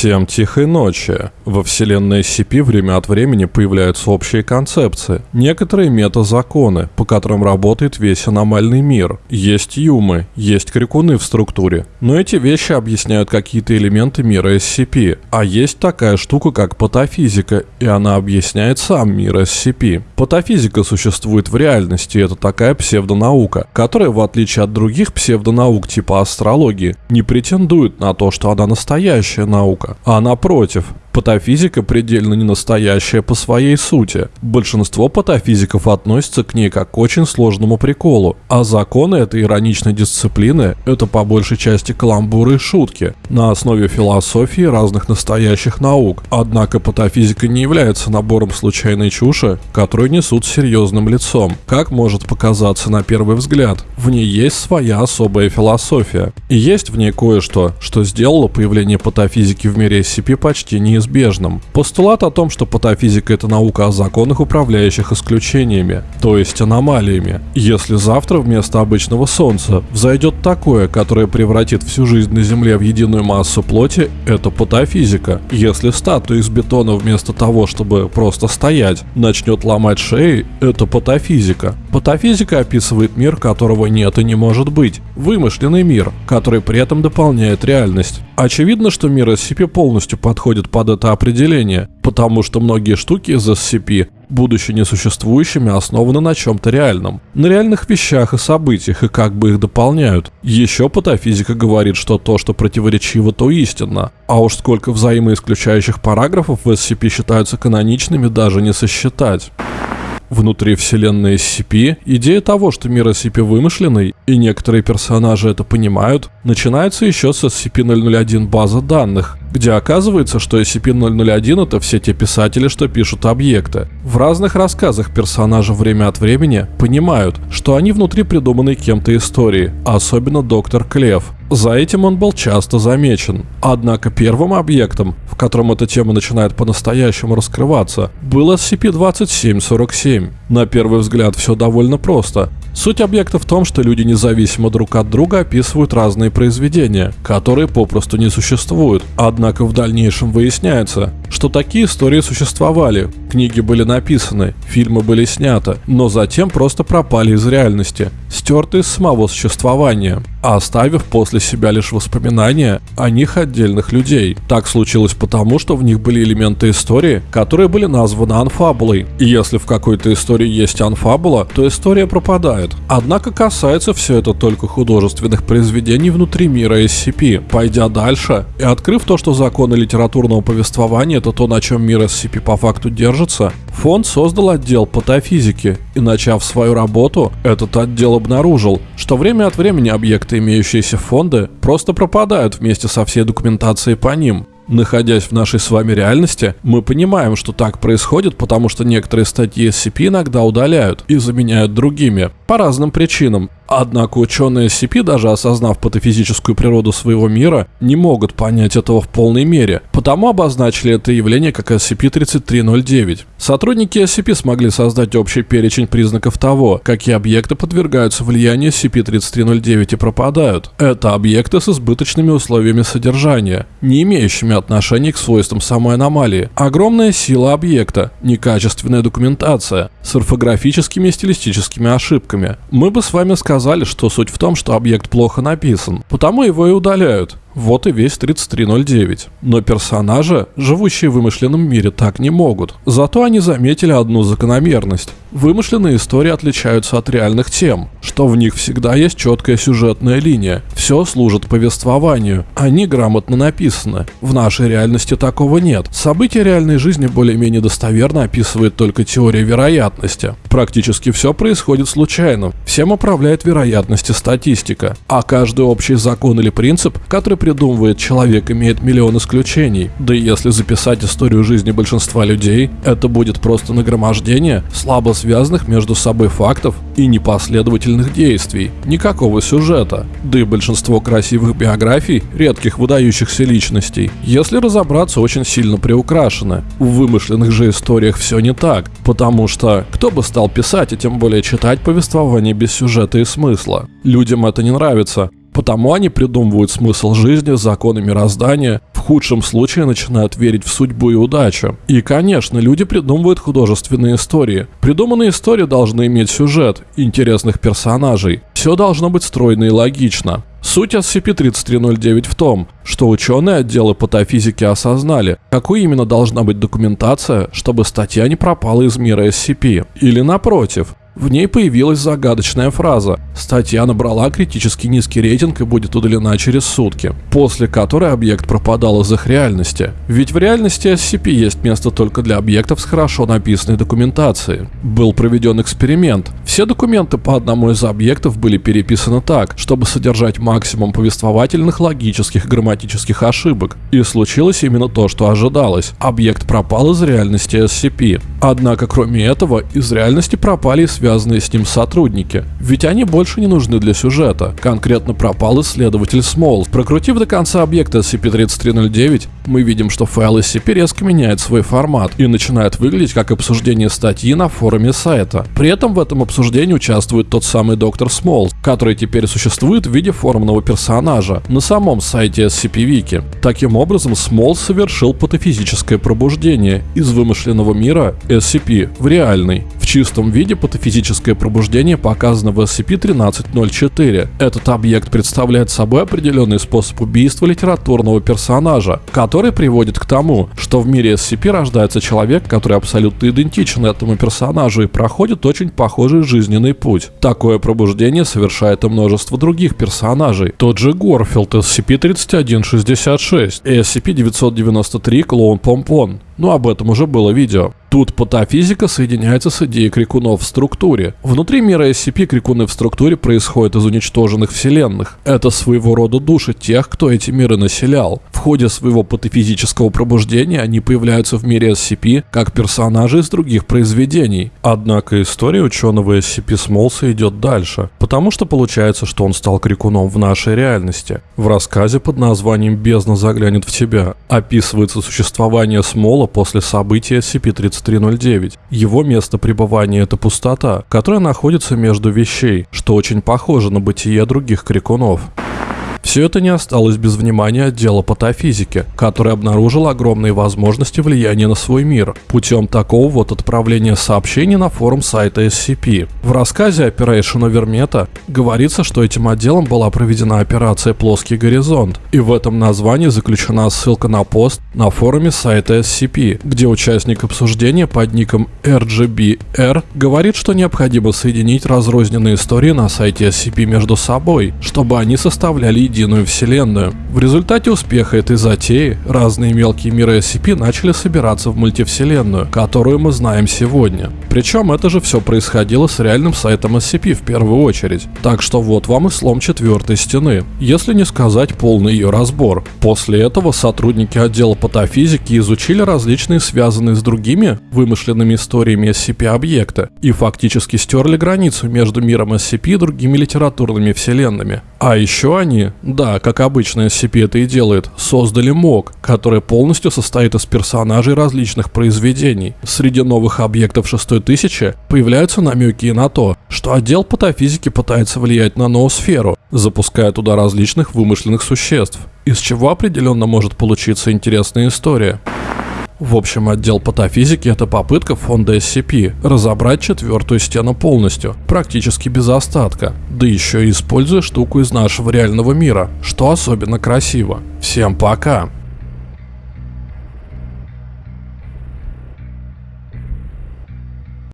Всем тихой ночи. Во вселенной SCP время от времени появляются общие концепции, некоторые метазаконы, по которым работает весь аномальный мир. Есть юмы, есть крикуны в структуре, но эти вещи объясняют какие-то элементы мира SCP. А есть такая штука, как патофизика, и она объясняет сам мир SCP. Патофизика существует в реальности, это такая псевдонаука, которая, в отличие от других псевдонаук типа астрологии, не претендует на то, что она настоящая наука, а напротив, Патофизика предельно не настоящая по своей сути. Большинство патофизиков относятся к ней как к очень сложному приколу, а законы этой ироничной дисциплины – это по большей части каламбуры и шутки на основе философии разных настоящих наук. Однако патофизика не является набором случайной чуши, которую несут серьезным лицом, как может показаться на первый взгляд. В ней есть своя особая философия. И есть в ней кое-что, что сделало появление патофизики в мире SCP почти неизвестным неизбежным. Постулат о том, что патофизика – это наука о законах, управляющих исключениями, то есть аномалиями. Если завтра вместо обычного Солнца взойдет такое, которое превратит всю жизнь на Земле в единую массу плоти, это патофизика. Если статуя из бетона вместо того, чтобы просто стоять, начнет ломать шеи, это патофизика. Патофизика описывает мир, которого нет и не может быть. Вымышленный мир, который при этом дополняет реальность. Очевидно, что мир SCP полностью подходит под это определение, потому что многие штуки из SCP, будучи несуществующими, основаны на чем-то реальном. На реальных вещах и событиях, и как бы их дополняют. Еще патофизика говорит, что то, что противоречиво, то истинно. А уж сколько взаимоисключающих параграфов в SCP считаются каноничными, даже не сосчитать внутри вселенной SCP, идея того, что мир SCP вымышленный, и некоторые персонажи это понимают, начинается еще с SCP-001 база данных, где оказывается, что SCP-001 это все те писатели, что пишут объекты. В разных рассказах персонажи время от времени понимают, что они внутри придуманной кем-то истории, а особенно доктор Клев. За этим он был часто замечен. Однако первым объектом, в котором эта тема начинает по-настоящему раскрываться, был SCP-2747. На первый взгляд все довольно просто. Суть объекта в том, что люди независимо друг от друга описывают разные произведения, которые попросту не существуют. Однако в дальнейшем выясняется, что такие истории существовали, книги были написаны, фильмы были сняты, но затем просто пропали из реальности, стерты из самого существования, оставив после себя лишь воспоминания о них отдельных людей. Так случилось потому, что в них были элементы истории, которые были названы анфабулой. И если в какой-то истории есть анфабула, то история пропадает. Однако касается все это только художественных произведений внутри мира SCP. Пойдя дальше и открыв то, что законы литературного повествования это то, на чем мир SCP по факту держится, фонд создал отдел патофизики, и начав свою работу, этот отдел обнаружил, что время от времени объекты, имеющиеся в фонде, просто пропадают вместе со всей документацией по ним. Находясь в нашей с вами реальности, мы понимаем, что так происходит, потому что некоторые статьи SCP иногда удаляют и заменяют другими, по разным причинам. Однако ученые SCP, даже осознав патофизическую природу своего мира, не могут понять этого в полной мере, потому обозначили это явление как SCP-3309. Сотрудники SCP смогли создать общий перечень признаков того, какие объекты подвергаются влиянию SCP-3309 и пропадают. Это объекты с избыточными условиями содержания, не имеющими отношения к свойствам самой аномалии. Огромная сила объекта, некачественная документация, с орфографическими и стилистическими ошибками. Мы бы с вами сказали, что суть в том, что объект плохо написан, потому его и удаляют. Вот и весь 3309. Но персонажи, живущие в вымышленном мире, так не могут. Зато они заметили одну закономерность. Вымышленные истории отличаются от реальных тем, что в них всегда есть четкая сюжетная линия. Все служит повествованию. Они грамотно написаны. В нашей реальности такого нет. События реальной жизни более-менее достоверно описывает только теория вероятности. Практически все происходит случайно. Всем управляет вероятность и статистика. А каждый общий закон или принцип, который придумывает человек, имеет миллион исключений. Да и если записать историю жизни большинства людей, это будет просто нагромождение слабо связанных между собой фактов и непоследовательных действий. Никакого сюжета. Да и большинство красивых биографий редких выдающихся личностей, если разобраться, очень сильно приукрашены. В вымышленных же историях все не так, потому что кто бы стал писать и тем более читать повествование без сюжета и смысла? Людям это не нравится, Потому они придумывают смысл жизни, законы мироздания, в худшем случае начинают верить в судьбу и удачу. И, конечно, люди придумывают художественные истории. Придуманные истории должны иметь сюжет, интересных персонажей. Все должно быть стройно и логично. Суть SCP-3309 в том, что ученые отдела патофизики осознали, какой именно должна быть документация, чтобы статья не пропала из мира SCP. Или напротив, в ней появилась загадочная фраза «Статья набрала критически низкий рейтинг и будет удалена через сутки», после которой объект пропадал из их реальности. Ведь в реальности SCP есть место только для объектов с хорошо написанной документацией. Был проведен эксперимент. Все документы по одному из объектов были переписаны так, чтобы содержать максимум повествовательных, логических грамматических ошибок. И случилось именно то, что ожидалось. Объект пропал из реальности SCP. Однако, кроме этого, из реальности пропали и связанные с ним сотрудники. Ведь они больше не нужны для сюжета. Конкретно пропал исследователь Смол. Прокрутив до конца объекта SCP-3309, мы видим, что файл SCP резко меняет свой формат и начинает выглядеть как обсуждение статьи на форуме сайта. При этом в этом обсуждении участвует тот самый доктор Смол, который теперь существует в виде форумного персонажа на самом сайте SCP-Wiki. Таким образом, Смол совершил патофизическое пробуждение из вымышленного мира SCP в реальный. В чистом виде патофизическое пробуждение показано в SCP-1304. Этот объект представляет собой определенный способ убийства литературного персонажа, который приводит к тому, что в мире SCP рождается человек, который абсолютно идентичен этому персонажу и проходит очень похожий жизненный путь. Такое пробуждение совершает и множество других персонажей. Тот же Горфилд SCP-3166 и SCP-993 Клоун Помпон. Но об этом уже было видео. Тут патофизика соединяется с идеей крикунов в структуре. Внутри мира SCP крикуны в структуре происходят из уничтоженных вселенных. Это своего рода души тех, кто эти миры населял. В ходе своего патофизического пробуждения они появляются в мире SCP как персонажи из других произведений. Однако история ученого SCP Смолса идет дальше, потому что получается, что он стал крикуном в нашей реальности. В рассказе под названием «Бездна заглянет в тебя» описывается существование Смола после события SCP-3309. Его место пребывания – это пустота, которая находится между вещей, что очень похоже на бытие других крикунов. Все это не осталось без внимания отдела патофизики, который обнаружил огромные возможности влияния на свой мир путем такого вот отправления сообщений на форум сайта SCP. В рассказе Operation Overmeta говорится, что этим отделом была проведена операция «Плоский горизонт», и в этом названии заключена ссылка на пост на форуме сайта SCP, где участник обсуждения под ником RGBR говорит, что необходимо соединить разрозненные истории на сайте SCP между собой, чтобы они составляли единую вселенную. В результате успеха этой затеи разные мелкие миры SCP начали собираться в мультивселенную, которую мы знаем сегодня. Причем это же все происходило с реальным сайтом SCP в первую очередь. Так что вот вам и слом четвертой стены, если не сказать полный ее разбор. После этого сотрудники отдела патофизики изучили различные связанные с другими вымышленными историями SCP объекты и фактически стерли границу между миром SCP и другими литературными вселенными. А еще они, да, как обычно SCP это и делает, создали МОК, который полностью состоит из персонажей различных произведений. Среди новых объектов шестой тысячи появляются намеки и на то, что отдел патофизики пытается влиять на ноосферу, запуская туда различных вымышленных существ, из чего определенно может получиться интересная история. В общем, отдел патофизики – это попытка фонда SCP разобрать четвертую стену полностью, практически без остатка, да еще и используя штуку из нашего реального мира, что особенно красиво. Всем пока!